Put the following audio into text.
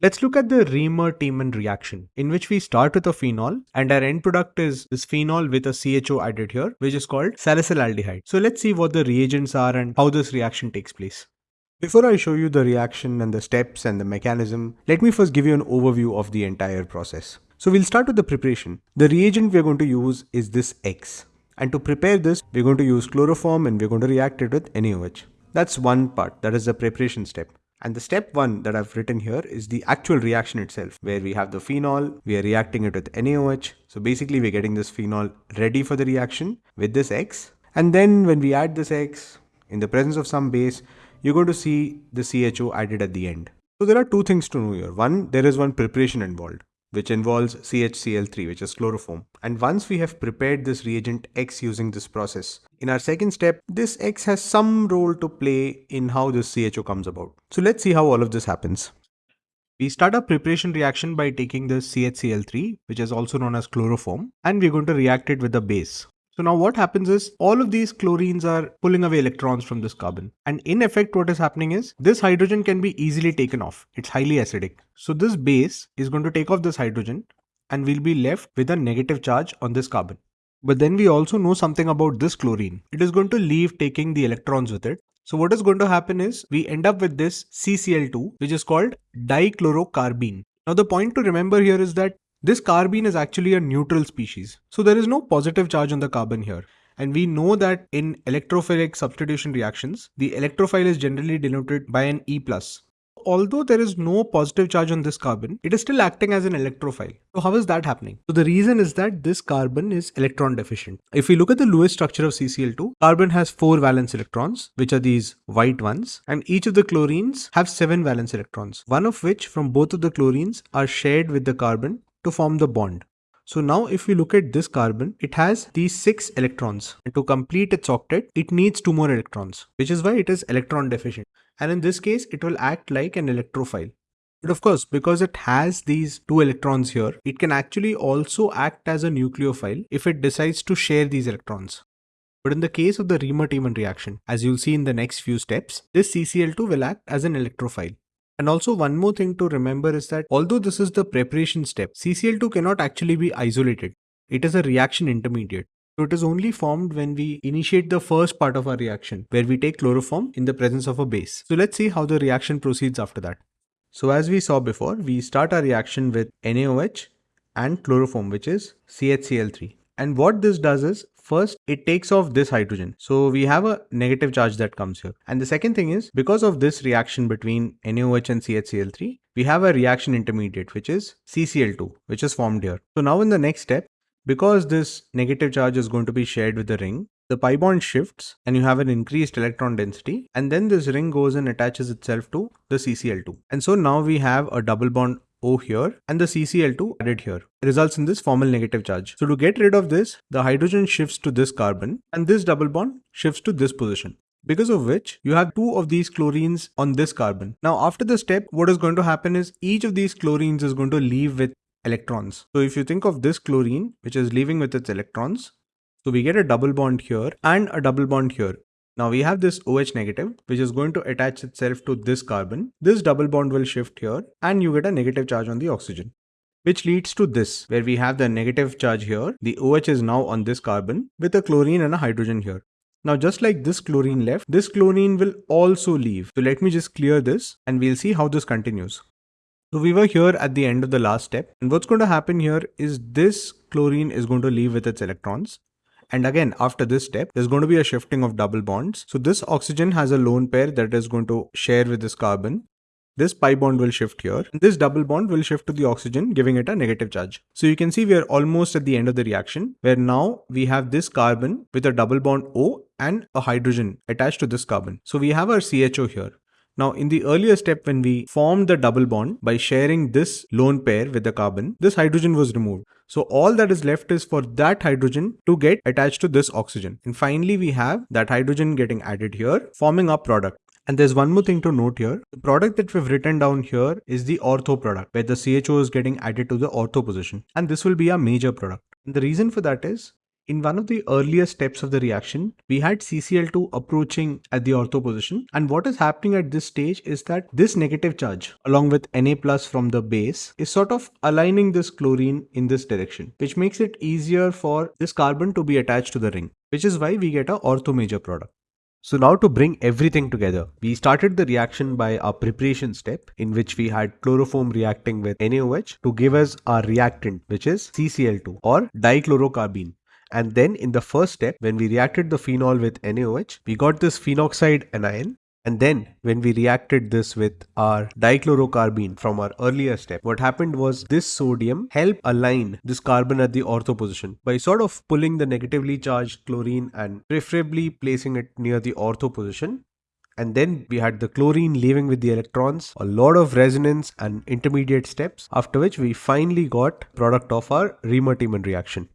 Let's look at the Reimer-Tiemann reaction, in which we start with a phenol and our end product is this phenol with a CHO added here, which is called salicylaldehyde. So let's see what the reagents are and how this reaction takes place. Before I show you the reaction and the steps and the mechanism, let me first give you an overview of the entire process. So we'll start with the preparation. The reagent we're going to use is this X. And to prepare this, we're going to use chloroform and we're going to react it with NaOH. That's one part, that is the preparation step. And the step one that I've written here is the actual reaction itself, where we have the phenol, we are reacting it with NaOH. So basically we're getting this phenol ready for the reaction with this X. And then when we add this X, in the presence of some base, you're going to see the CHO added at the end. So there are two things to know here. One, there is one preparation involved which involves CHCl3 which is chloroform. And once we have prepared this reagent X using this process, in our second step, this X has some role to play in how this CHO comes about. So let's see how all of this happens. We start our preparation reaction by taking the CHCl3 which is also known as chloroform and we're going to react it with the base. So now what happens is all of these chlorines are pulling away electrons from this carbon. And in effect, what is happening is this hydrogen can be easily taken off. It's highly acidic. So this base is going to take off this hydrogen and we'll be left with a negative charge on this carbon. But then we also know something about this chlorine. It is going to leave taking the electrons with it. So what is going to happen is we end up with this CCl2 which is called dichlorocarbene. Now the point to remember here is that this carbene is actually a neutral species. So there is no positive charge on the carbon here. And we know that in electrophilic substitution reactions, the electrophile is generally denoted by an E+. Although there is no positive charge on this carbon, it is still acting as an electrophile. So how is that happening? So the reason is that this carbon is electron deficient. If we look at the Lewis structure of CCl2, carbon has 4 valence electrons, which are these white ones, and each of the chlorines have 7 valence electrons, one of which from both of the chlorines are shared with the carbon to form the bond. So now if we look at this carbon, it has these six electrons and to complete its octet, it needs two more electrons, which is why it is electron deficient. And in this case, it will act like an electrophile. But of course, because it has these two electrons here, it can actually also act as a nucleophile if it decides to share these electrons. But in the case of the Reimer-Tiemann reaction, as you'll see in the next few steps, this CCl2 will act as an electrophile. And also one more thing to remember is that although this is the preparation step, CCl2 cannot actually be isolated. It is a reaction intermediate. So it is only formed when we initiate the first part of our reaction where we take chloroform in the presence of a base. So let's see how the reaction proceeds after that. So as we saw before, we start our reaction with NaOH and chloroform which is CHCl3. And what this does is First, it takes off this hydrogen. So we have a negative charge that comes here. And the second thing is because of this reaction between NaOH and CHCl3, we have a reaction intermediate, which is CCl2, which is formed here. So now in the next step, because this negative charge is going to be shared with the ring, the pi bond shifts and you have an increased electron density and then this ring goes and attaches itself to the CCl2. And so now we have a double bond O here and the CCl2 added here results in this formal negative charge. So to get rid of this, the hydrogen shifts to this carbon and this double bond shifts to this position because of which you have two of these chlorines on this carbon. Now after the step, what is going to happen is each of these chlorines is going to leave with electrons. So if you think of this chlorine, which is leaving with its electrons, so we get a double bond here and a double bond here. Now we have this OH negative, which is going to attach itself to this carbon. This double bond will shift here and you get a negative charge on the oxygen. Which leads to this, where we have the negative charge here. The OH is now on this carbon with a chlorine and a hydrogen here. Now just like this chlorine left, this chlorine will also leave. So let me just clear this and we'll see how this continues. So we were here at the end of the last step and what's going to happen here is this chlorine is going to leave with its electrons and again, after this step, there's going to be a shifting of double bonds. So this oxygen has a lone pair that is going to share with this carbon. This pi bond will shift here. This double bond will shift to the oxygen, giving it a negative charge. So you can see we are almost at the end of the reaction, where now we have this carbon with a double bond O and a hydrogen attached to this carbon. So we have our CHO here. Now in the earlier step when we formed the double bond by sharing this lone pair with the carbon, this hydrogen was removed. So all that is left is for that hydrogen to get attached to this oxygen. And finally we have that hydrogen getting added here forming our product. And there's one more thing to note here. The product that we've written down here is the ortho product where the CHO is getting added to the ortho position. And this will be a major product. And the reason for that is In one of the earlier steps of the reaction, we had CCl2 approaching at the ortho position and what is happening at this stage is that this negative charge along with Na plus from the base is sort of aligning this chlorine in this direction which makes it easier for this carbon to be attached to the ring which is why we get a ortho major product. So now to bring everything together, we started the reaction by our preparation step in which we had chloroform reacting with NaOH to give us our reactant which is CCl2 or dichlorocarbene and then in the first step, when we reacted the phenol with NaOH, we got this phenoxide anion. And then when we reacted this with our dichlorocarbene from our earlier step, what happened was this sodium helped align this carbon at the ortho position by sort of pulling the negatively charged chlorine and preferably placing it near the ortho position and then we had the chlorine leaving with the electrons, a lot of resonance and intermediate steps, after which we finally got product of our Reimer-Tiemann reaction.